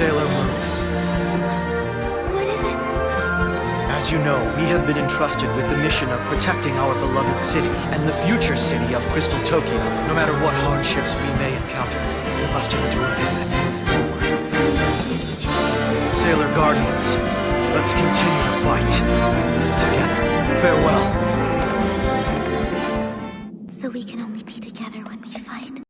Sailor Moon. What is it? As you know, we have been entrusted with the mission of protecting our beloved city and the future city of Crystal Tokyo. No matter what hardships we may encounter, we must endure them and move forward. Sailor Guardians, let's continue the fight. Together. Farewell. So we can only be together when we fight.